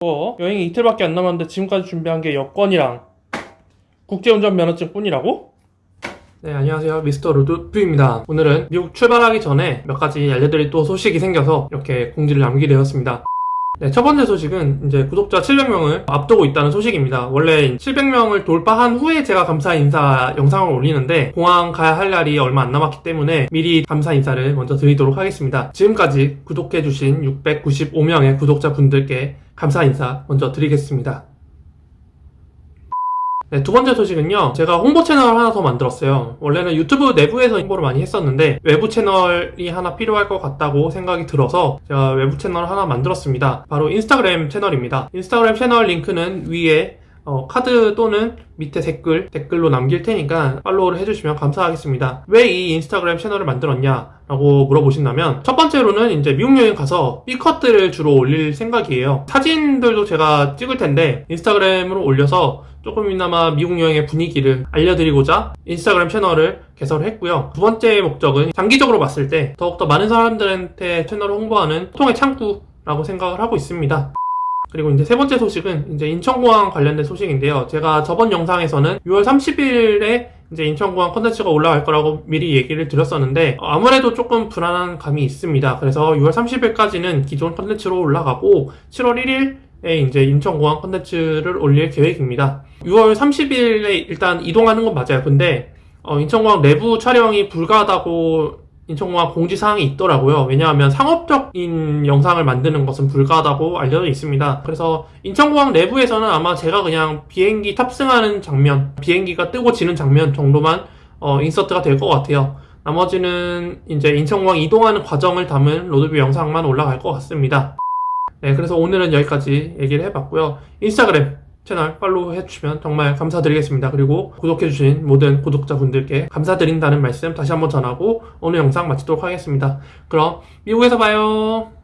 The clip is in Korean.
뭐 여행이 이틀밖에 안 남았는데 지금까지 준비한 게 여권이랑 국제운전 면허증 뿐이라고? 네 안녕하세요. 미스터 루드프입니다. 오늘은 미국 출발하기 전에 몇 가지 알려드릴 또 소식이 생겨서 이렇게 공지를 남기게 되었습니다 네, 첫 번째 소식은 이제 구독자 700명을 앞두고 있다는 소식입니다. 원래 700명을 돌파한 후에 제가 감사 인사 영상을 올리는데 공항 가야 할 날이 얼마 안 남았기 때문에 미리 감사 인사를 먼저 드리도록 하겠습니다. 지금까지 구독해주신 695명의 구독자분들께 감사 인사 먼저 드리겠습니다. 네, 두 번째 소식은요. 제가 홍보 채널을 하나 더 만들었어요. 원래는 유튜브 내부에서 홍보를 많이 했었는데 외부 채널이 하나 필요할 것 같다고 생각이 들어서 제가 외부 채널을 하나 만들었습니다. 바로 인스타그램 채널입니다. 인스타그램 채널 링크는 위에 어, 카드 또는 밑에 댓글, 댓글로 남길 테니까 팔로우를 해주시면 감사하겠습니다. 왜 이 인스타그램 채널을 만들었냐? 라고 물어보신다면 첫 번째로는 이제 미국 여행 가서 B컷들을 주로 올릴 생각이에요. 사진들도 제가 찍을 텐데 인스타그램으로 올려서 조금이나마 미국 여행의 분위기를 알려드리고자 인스타그램 채널을 개설했고요. 두 번째 목적은 장기적으로 봤을 때 더욱더 많은 사람들한테 채널을 홍보하는 통의 창구라고 생각을 하고 있습니다. 그리고 이제 세 번째 소식은 이제 인천공항 관련된 소식인데요. 제가 저번 영상에서는 6월 30일에 이제 인천공항 컨텐츠가 올라갈 거라고 미리 얘기를 드렸었는데 아무래도 조금 불안한 감이 있습니다. 그래서 6월 30일까지는 기존 컨텐츠로 올라가고 7월 1일 에 이제 인천공항 컨텐츠를 올릴 계획입니다. 6월 30일에 일단 이동하는 건 맞아요. 근데 어, 인천공항 내부 촬영이 불가하다고 인천공항 공지사항이 있더라고요. 왜냐하면 상업적인 영상을 만드는 것은 불가하다고 알려져 있습니다. 그래서 인천공항 내부에서는 아마 제가 그냥 비행기 탑승하는 장면, 비행기가 뜨고 지는 장면 정도만 어, 인서트가 될 것 같아요. 나머지는 이제 인천공항 이동하는 과정을 담은 로드뷰 영상만 올라갈 것 같습니다. 네, 그래서 오늘은 여기까지 얘기를 해봤고요. 인스타그램 채널 팔로우 해주시면 정말 감사드리겠습니다. 그리고 구독해주신 모든 구독자분들께 감사드린다는 말씀 다시 한번 전하고 오늘 영상 마치도록 하겠습니다. 그럼 미국에서 봐요.